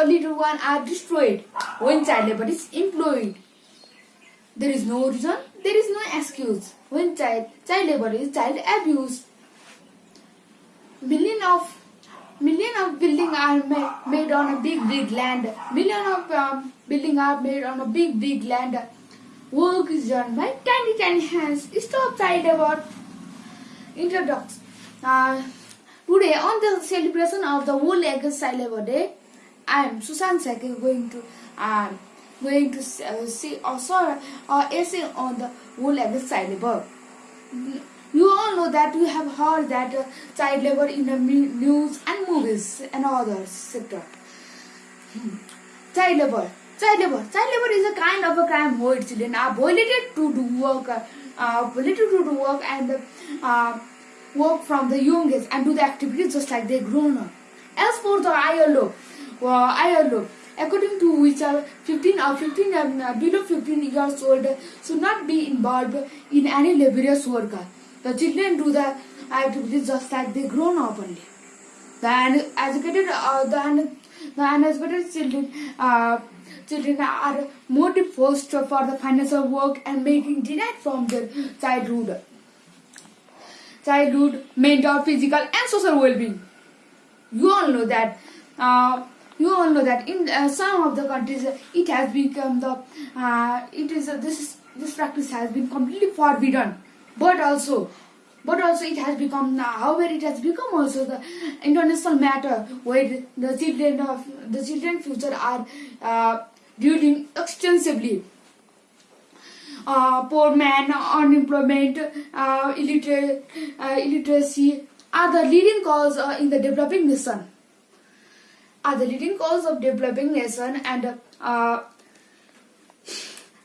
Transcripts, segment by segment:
a little one are destroyed when child labor is employed. There is no reason, there is no excuse when child, child labor is child abuse. Million of million of building are made, made on a big big land. Million of um, building are made on a big big land. Work is done by tiny tiny hands. Stop child labor. Introduction. Uh, today on the celebration of the World Against Child Labor Day, I am Susan Sake going to uh, going to uh, see also uh, essay on the World Against Child Labor. You all know that you have heard that uh, child labor in the news and movies and other sector. Child labor. Child labor. Child labor is a kind of a crime where children are violated to do work, uh, to do work and uh, work from the young age and do the activities just like they grown up. As for the ILO, ILO, according to which uh, 15 or 15 um, uh, below 15 years old should not be involved in any laborious work. The children do the activities just like they grown up only. The uneducated, uh, the, the uneducated children, uh, children are more disposed for the financial work and making denied from their childhood, childhood, mental, physical, and social well-being. You all know that. Uh, you all know that in uh, some of the countries uh, it has become the uh, it is uh, this is, this practice has been completely forbidden. But also but also it has become however it has become also the international matter where the children of the children future are uh, dealing extensively. Uh, poor man unemployment uh, illiterate, uh, illiteracy are the leading cause uh, in the developing nation are the leading cause of developing nation and uh,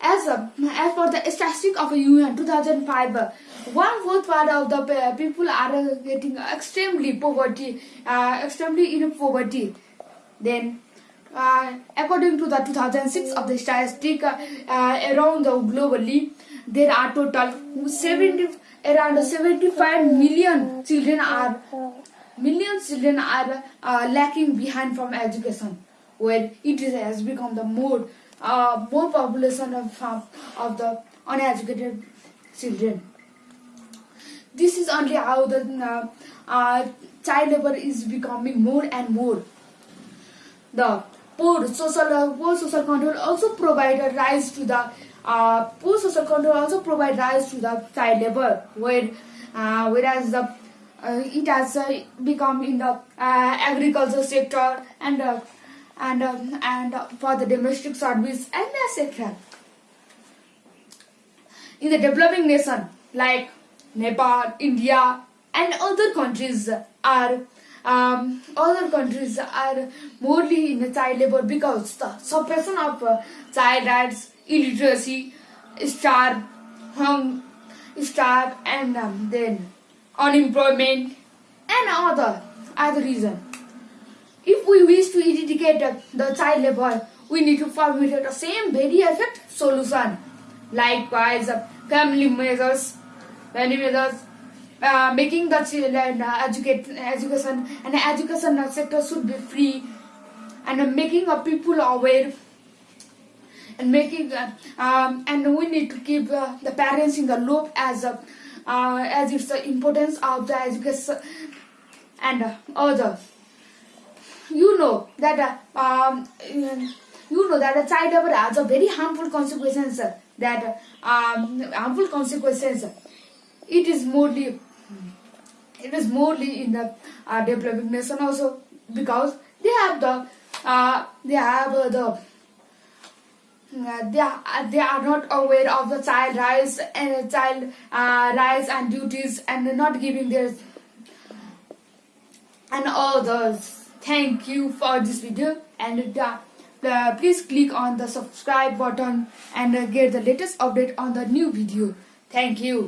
as a, as for the statistic of UN 2005, uh, one fourth part of the people are uh, getting extremely poverty, uh, extremely in poverty. Then, uh, according to the 2006 of the statistic uh, uh, around the globally, there are total 70 around 75 million children are millions children are uh, lacking behind from education. Where it is, has become the more uh, more population of um, of the uneducated children. This is only how the uh, uh, child labor is becoming more and more. The poor social uh, poor social control also provide a rise to the uh, poor social control also provide rise to the child labor. Where uh, whereas the uh, it has uh, become in the uh, agriculture sector and uh, and and uh, for the domestic service and etc. In the developing nation like Nepal, India, and other countries are um, other countries are morely in the child labor because the suppression of uh, child rights, illiteracy, starve, hung, starve, and um, then unemployment and other other reason. If we wish to eradicate the, the child labor, we need to formulate the same very effective solution. Likewise, uh, family measures, family measures, uh, making the children uh, educate, education and education sector should be free, and uh, making uh, people aware and making uh, um, and we need to keep uh, the parents in the loop as uh, uh, as it's the importance of the education and uh, other you know that uh, um, you know that a child labor has a very harmful consequences that um, harmful consequences. It is morely it is morely in the uh, developing nation also because they have the uh, they have uh, the they are, they are not aware of the child rights and child uh, rights and duties and not giving their and all those Thank you for this video and uh, uh, please click on the subscribe button and uh, get the latest update on the new video. Thank you.